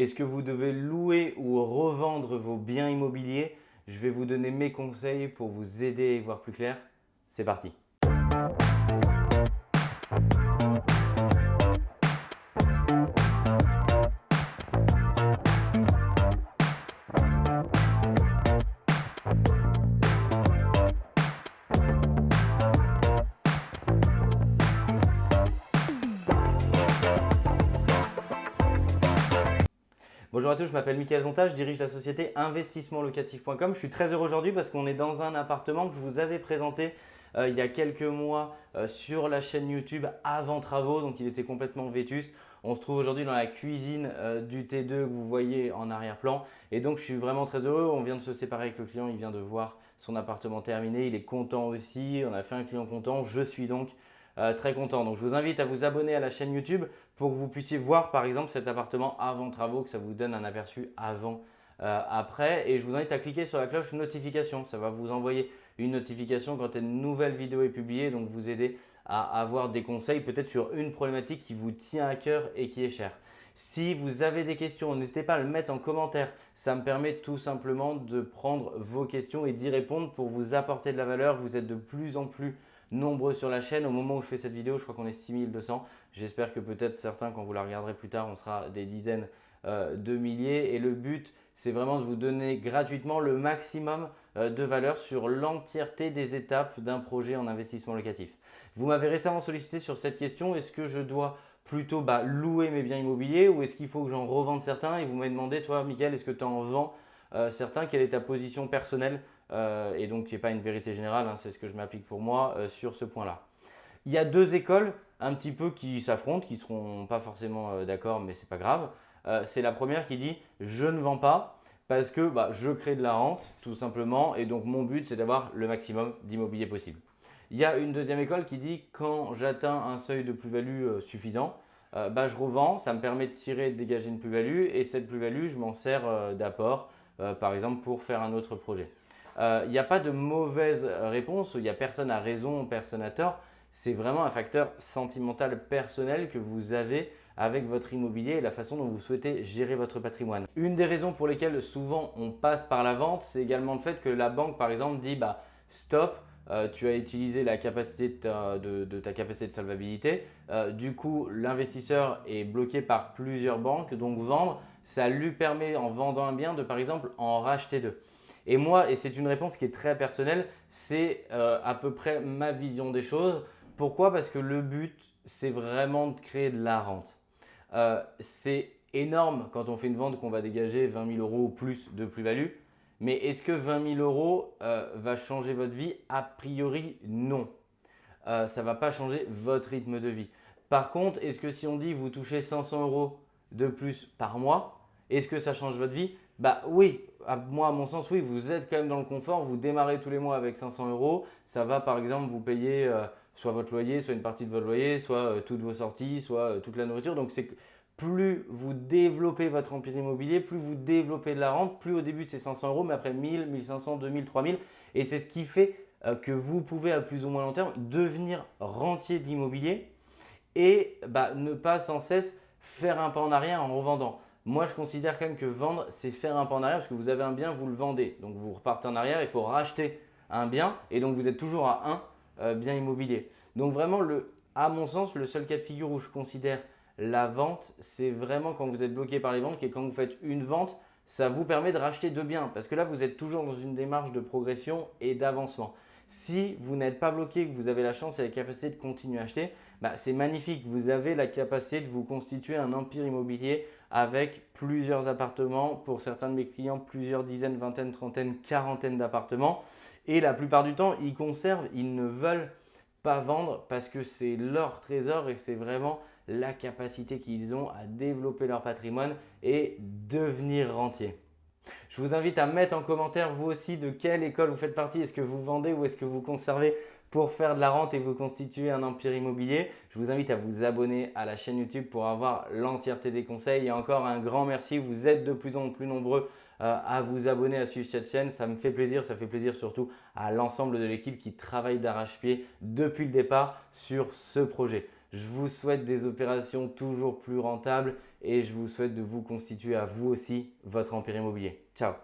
Est-ce que vous devez louer ou revendre vos biens immobiliers? Je vais vous donner mes conseils pour vous aider à y voir plus clair. C'est parti Bonjour à tous, je m'appelle Mickaël Zonta, je dirige la société investissementlocatif.com. Je suis très heureux aujourd'hui parce qu'on est dans un appartement que je vous avais présenté euh, il y a quelques mois euh, sur la chaîne YouTube avant travaux, donc il était complètement vétuste. On se trouve aujourd'hui dans la cuisine euh, du T2 que vous voyez en arrière-plan et donc je suis vraiment très heureux. On vient de se séparer avec le client, il vient de voir son appartement terminé, il est content aussi, on a fait un client content. Je suis donc euh, très content. Donc je vous invite à vous abonner à la chaîne YouTube pour que vous puissiez voir par exemple cet appartement avant travaux, que ça vous donne un aperçu avant, euh, après. Et je vous invite à cliquer sur la cloche notification. Ça va vous envoyer une notification quand une nouvelle vidéo est publiée, donc vous aider à avoir des conseils peut-être sur une problématique qui vous tient à cœur et qui est chère. Si vous avez des questions, n'hésitez pas à le mettre en commentaire. Ça me permet tout simplement de prendre vos questions et d'y répondre pour vous apporter de la valeur. Vous êtes de plus en plus nombreux sur la chaîne. Au moment où je fais cette vidéo, je crois qu'on est 6200. J'espère que peut-être certains, quand vous la regarderez plus tard, on sera des dizaines euh, de milliers. Et le but, c'est vraiment de vous donner gratuitement le maximum euh, de valeur sur l'entièreté des étapes d'un projet en investissement locatif. Vous m'avez récemment sollicité sur cette question, est-ce que je dois plutôt bah, louer mes biens immobiliers ou est-ce qu'il faut que j'en revende certains? Et vous m'avez demandé, toi Mickaël, est-ce que tu en vends certains Quelle est ta position personnelle euh, et donc qui n'est pas une vérité générale, hein, c'est ce que je m'applique pour moi euh, sur ce point-là. Il y a deux écoles un petit peu qui s'affrontent, qui ne seront pas forcément euh, d'accord, mais ce n'est pas grave. c'est la première qui dit « je ne vends pas parce que bah, je crée de la rente tout simplement et donc mon but c'est d'avoir le maximum d'immobilier possible ». Il y a une deuxième école qui dit « quand j'atteins un seuil de plus-value suffisant, bah, je revends, ça me permet de tirer, de dégager une plus-value et cette plus-value, je m'en sers d'apport, par exemple pour faire un autre projet ». Euh, il n'y a pas de mauvaise réponse, il n'y a personne à raison, personne à tort. C'est vraiment un facteur sentimental personnel que vous avez avec votre immobilier et la façon dont vous souhaitez gérer votre patrimoine. Une des raisons pour lesquelles souvent on passe par la vente, c'est également le fait que la banque par exemple dit bah, stop, euh, tu as utilisé la capacité de ta, capacité de solvabilité. Euh, du coup, l'investisseur est bloqué par plusieurs banques. Donc, vendre, ça lui permet en vendant un bien de par exemple en racheter deux. Et moi, et c'est une réponse qui est très personnelle, c'est euh, à peu près ma vision des choses. Pourquoi? Parce que le but, c'est vraiment de créer de la rente. C'est énorme quand on fait une vente qu'on va dégager 20 000 euros ou plus de plus-value. Mais est-ce que 20 000 euros euh, va changer votre vie? A priori, non. ça ne va pas changer votre rythme de vie. Par contre, est-ce que si on dit vous touchez 500 euros de plus par mois, est-ce que ça change votre vie? Bah oui, à, moi à mon sens, oui, vous êtes quand même dans le confort. Vous démarrez tous les mois avec 500 euros. Ça va par exemple vous payer euh, soit votre loyer, soit une partie de votre loyer, soit euh, toutes vos sorties, soit euh, toute la nourriture. Donc c'est plus vous développez votre empire immobilier, plus vous développez de la rente, plus au début c'est 500 euros, mais après 1000, 1500, 2000, 3000. Et c'est ce qui fait que vous pouvez à plus ou moins long terme devenir rentier d'immobilier et bah, ne pas sans cesse faire un pas en arrière en revendant. Moi, je considère quand même que vendre, c'est faire un pas en arrière parce que vous avez un bien, vous le vendez. Donc, vous repartez en arrière, il faut racheter un bien et donc vous êtes toujours à un euh, bien immobilier. Donc, vraiment, à mon sens, le seul cas de figure où je considère la vente, c'est vraiment quand vous êtes bloqué par les banques et quand vous faites une vente, ça vous permet de racheter deux biens parce que là, vous êtes toujours dans une démarche de progression et d'avancement. Si vous n'êtes pas bloqué, que vous avez la chance et la capacité de continuer à acheter, bah, c'est magnifique. Vous avez la capacité de vous constituer un empire immobilier avec plusieurs appartements. Pour certains de mes clients, plusieurs dizaines, vingtaines, trentaines, quarantaines d'appartements. Et la plupart du temps, ils conservent, ils ne veulent pas vendre parce que c'est leur trésor et c'est vraiment la capacité qu'ils ont à développer leur patrimoine et devenir rentier. Je vous invite à mettre en commentaire vous aussi de quelle école vous faites partie. Est-ce que vous vendez ou est-ce que vous conservez pour faire de la rente et vous constituer un empire immobilier? Je vous invite à vous abonner à la chaîne YouTube pour avoir l'entièreté des conseils. Et encore un grand merci, vous êtes de plus en plus nombreux euh, à vous abonner à suivre cette chaîne. Ça me fait plaisir, ça fait plaisir surtout à l'ensemble de l'équipe qui travaille d'arrache-pied depuis le départ sur ce projet. Je vous souhaite des opérations toujours plus rentables et je vous souhaite de vous constituer à vous aussi votre empire immobilier. Ciao